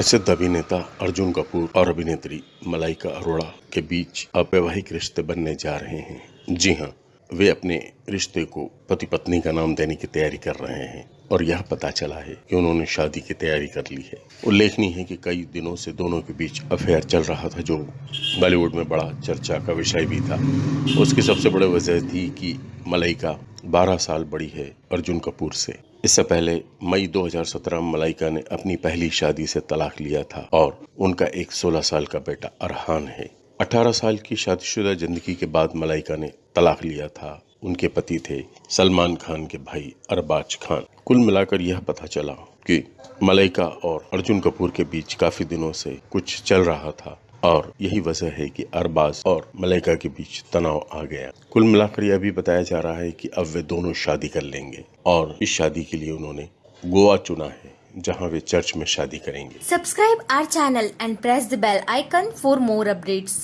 प्रसिद्ध अभिनेता अर्जुन कपूर और अभिनेत्री मलाइका अरोड़ा के बीच अवैवाहिक रिश्ते बनने जा रहे हैं। जी हाँ वे अपने रिश्ते को पति पत्नी का नाम देने की तैयारी कर रहे हैं और यह पता चला है कि उन्होंने शादी की तैयारी कर ली है। उल्लेखनीय है कि कई दिनों से दोनों के बीच अफेयर चल रहा था जो बॉलीवुड में बड़ा चर्चा का विषय भी था। उसकी सबसे बड़ी वजह थी कि मलाइका 12 साल बड़ी है अर्जुन कपूर से। इससे पहले मई 2017 में मलाइका ने अपनी पहली शादी से तलाक लिया था और उनका एक 16 साल का बेटा अरहान है। 18 साल की शादीशुदा ज़िंदगी के बाद मलाइका ने तलाक लिया था। उनके पति थे सलमान खान के भाई अरबाज खान। कुल मिलाकर यह पता चला कि मलाइका और अर्जुन कपूर के बीच काफ़ी दिनों से कुछ चल रहा था। और यही वजह है कि अरबाज और मलाइका के बीच तनाव आ गया कुल मिलाकर यह भी बताया जा रहा है कि अब वे दोनों शादी कर लेंगे और इस शादी के लिए उन्होंने गोवा चुना है, जहाँ वे चर्च में शादी करेंगे subscribe our channel and press the bell icon for more updates.